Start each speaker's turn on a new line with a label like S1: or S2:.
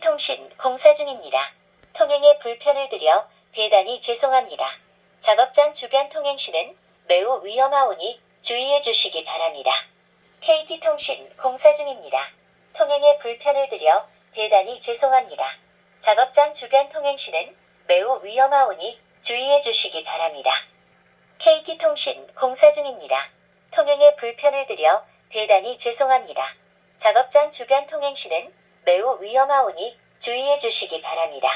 S1: KT통신 공사 중입니다. 통행에 불편을 드려 대단히 죄송합니다. 작업장 주변 통행 시는 매우 위험하오니 주의해 주시기 바랍니다. KT통신 공사 중입니다. 통행에 불편을 드려 대단히 죄송합니다. 작업장 주변 통행 시는 매우 위험하오니 주의해 주시기 바랍니다. KT통신 공사 중입니다. 통행에 불편을 드려 대단히 죄송합니다. 작업장 주변 통행 시는 매우 위험하오니 주의해 주시기 바랍니다.